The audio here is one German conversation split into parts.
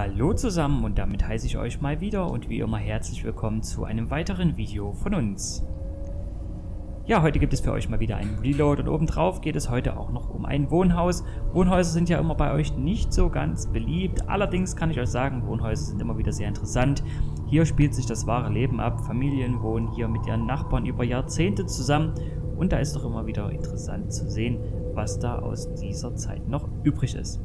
Hallo zusammen und damit heiße ich euch mal wieder und wie immer herzlich willkommen zu einem weiteren Video von uns. Ja, heute gibt es für euch mal wieder einen Reload und obendrauf geht es heute auch noch um ein Wohnhaus. Wohnhäuser sind ja immer bei euch nicht so ganz beliebt, allerdings kann ich euch sagen, Wohnhäuser sind immer wieder sehr interessant. Hier spielt sich das wahre Leben ab, Familien wohnen hier mit ihren Nachbarn über Jahrzehnte zusammen und da ist doch immer wieder interessant zu sehen, was da aus dieser Zeit noch übrig ist.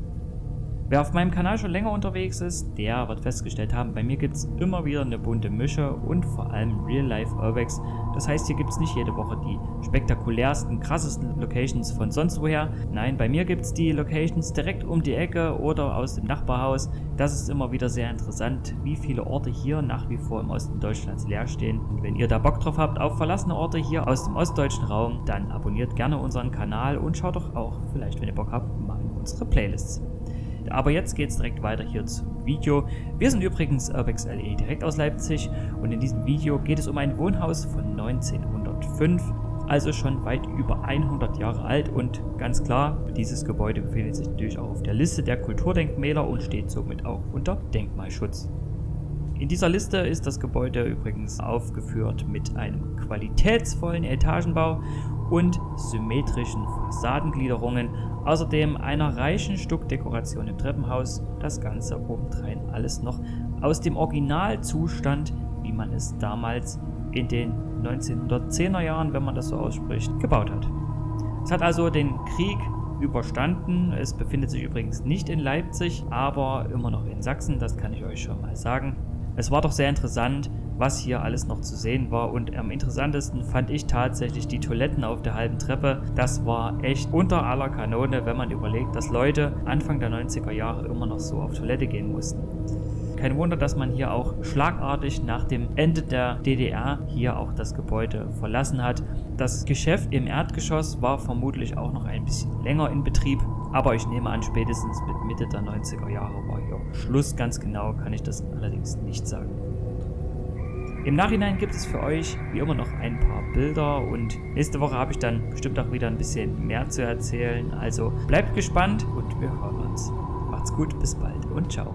Wer auf meinem Kanal schon länger unterwegs ist, der wird festgestellt haben, bei mir gibt es immer wieder eine bunte Mische und vor allem Real-Life Urbex. Das heißt, hier gibt es nicht jede Woche die spektakulärsten, krassesten Locations von sonst woher. Nein, bei mir gibt es die Locations direkt um die Ecke oder aus dem Nachbarhaus. Das ist immer wieder sehr interessant, wie viele Orte hier nach wie vor im Osten Deutschlands leer stehen. Und wenn ihr da Bock drauf habt auf verlassene Orte hier aus dem ostdeutschen Raum, dann abonniert gerne unseren Kanal und schaut doch auch, vielleicht wenn ihr Bock habt, mal in unsere Playlists. Aber jetzt geht es direkt weiter hier zum Video. Wir sind übrigens Urbex LE direkt aus Leipzig und in diesem Video geht es um ein Wohnhaus von 1905, also schon weit über 100 Jahre alt und ganz klar, dieses Gebäude befindet sich natürlich auch auf der Liste der Kulturdenkmäler und steht somit auch unter Denkmalschutz. In dieser Liste ist das Gebäude übrigens aufgeführt mit einem qualitätsvollen Etagenbau und symmetrischen Fassadengliederungen, außerdem einer reichen Stuckdekoration im Treppenhaus, das Ganze obendrein alles noch aus dem Originalzustand, wie man es damals in den 1910er Jahren, wenn man das so ausspricht, gebaut hat. Es hat also den Krieg überstanden. Es befindet sich übrigens nicht in Leipzig, aber immer noch in Sachsen, das kann ich euch schon mal sagen. Es war doch sehr interessant, was hier alles noch zu sehen war und am interessantesten fand ich tatsächlich die Toiletten auf der halben Treppe. Das war echt unter aller Kanone, wenn man überlegt, dass Leute Anfang der 90er Jahre immer noch so auf Toilette gehen mussten. Kein Wunder, dass man hier auch schlagartig nach dem Ende der DDR hier auch das Gebäude verlassen hat. Das Geschäft im Erdgeschoss war vermutlich auch noch ein bisschen länger in Betrieb, aber ich nehme an, spätestens mit Mitte der 90er Jahre war hier Schluss. Ganz genau kann ich das allerdings nicht sagen. Im Nachhinein gibt es für euch wie immer noch ein paar Bilder und nächste Woche habe ich dann bestimmt auch wieder ein bisschen mehr zu erzählen. Also bleibt gespannt und wir hören uns. Macht's gut, bis bald und ciao.